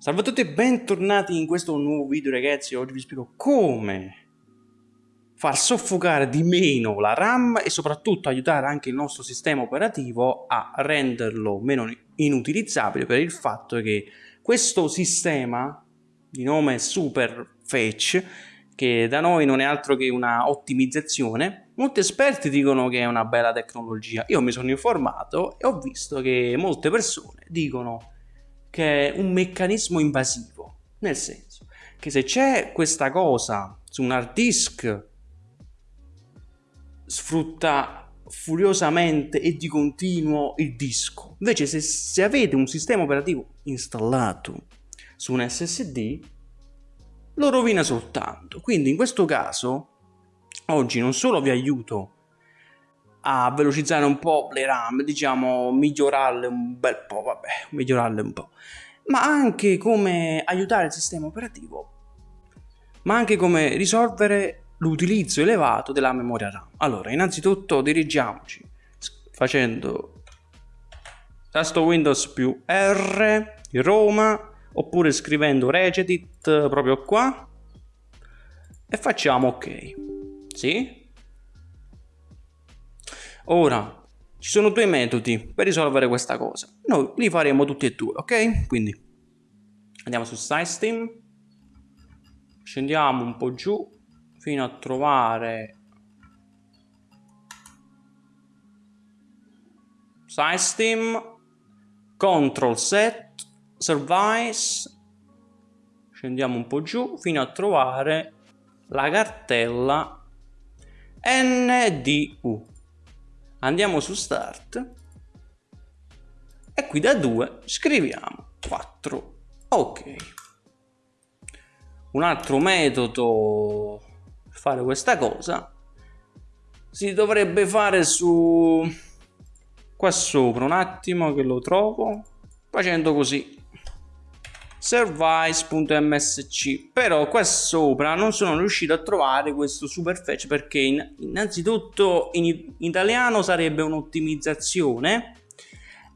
Salve a tutti e bentornati in questo nuovo video ragazzi, oggi vi spiego come far soffocare di meno la RAM e soprattutto aiutare anche il nostro sistema operativo a renderlo meno inutilizzabile per il fatto che questo sistema di nome Super Fetch che da noi non è altro che una ottimizzazione molti esperti dicono che è una bella tecnologia. Io mi sono informato e ho visto che molte persone dicono che è un meccanismo invasivo, nel senso che se c'è questa cosa su un hard disk sfrutta furiosamente e di continuo il disco. Invece se, se avete un sistema operativo installato su un SSD lo rovina soltanto. Quindi in questo caso oggi non solo vi aiuto a velocizzare un po' le RAM, diciamo migliorarle un bel po', vabbè, migliorarle un po', ma anche come aiutare il sistema operativo, ma anche come risolvere l'utilizzo elevato della memoria RAM. Allora, innanzitutto dirigiamoci facendo tasto Windows più R di Roma oppure scrivendo regedit proprio qua e facciamo ok. Sì? Ora, ci sono due metodi per risolvere questa cosa. Noi li faremo tutti e due, ok? Quindi andiamo su SideSteam, scendiamo un po' giù fino a trovare SideSteam, Control Set, Service, scendiamo un po' giù fino a trovare la cartella NDU andiamo su start. E qui da 2 scriviamo 4 ok. Un altro metodo per fare questa cosa si dovrebbe fare su qua sopra un attimo che lo trovo facendo così service.msc però qua sopra non sono riuscito a trovare questo superfetch perché in, innanzitutto in, italiano sarebbe un'ottimizzazione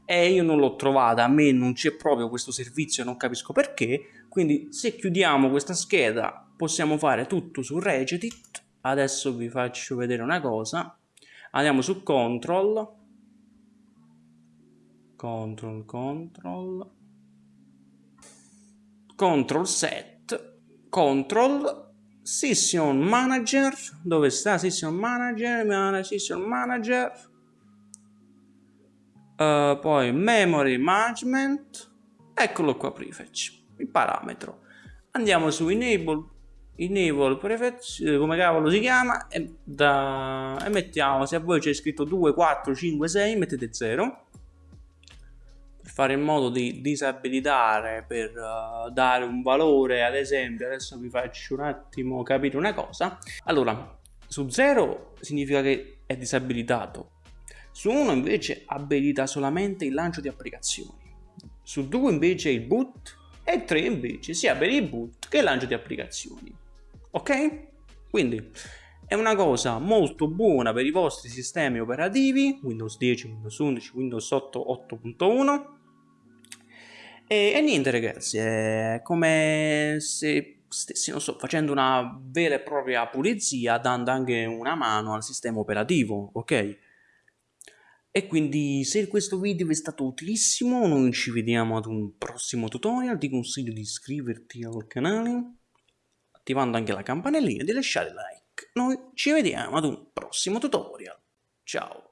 e io non l'ho trovata a me non c'è proprio questo servizio non capisco perché. Quindi se chiudiamo questa scheda possiamo fare tutto su Regedit adesso vi faccio vedere una cosa. Andiamo su control. Control control control set control session manager. Dove sta session manager? Session manager. Uh, poi memory management. Eccolo qua prefetch il parametro. Andiamo su enable enable prefetch eh, come cavolo si chiama e, da, e mettiamo se a voi c'è scritto 2 4 5 6 mettete 0 fare in modo di disabilitare per uh, dare un valore ad esempio adesso vi faccio un attimo capire una cosa. Allora su 0 significa che è disabilitato. Su 1 invece abilita solamente il lancio di applicazioni. Su 2 invece il boot e 3 invece sia per il boot che il lancio di applicazioni. Ok? Quindi è una cosa molto buona per i vostri sistemi operativi Windows 10, Windows 11, Windows 8, 8.1 e, e, niente ragazzi, è come se stessi, non so, facendo una vera e propria pulizia dando anche una mano al sistema operativo, ok? E quindi se questo video vi è stato utilissimo, noi ci vediamo ad un prossimo tutorial, ti consiglio di iscriverti al canale, attivando anche la campanellina e di lasciare like. Noi ci vediamo ad un prossimo tutorial. Ciao!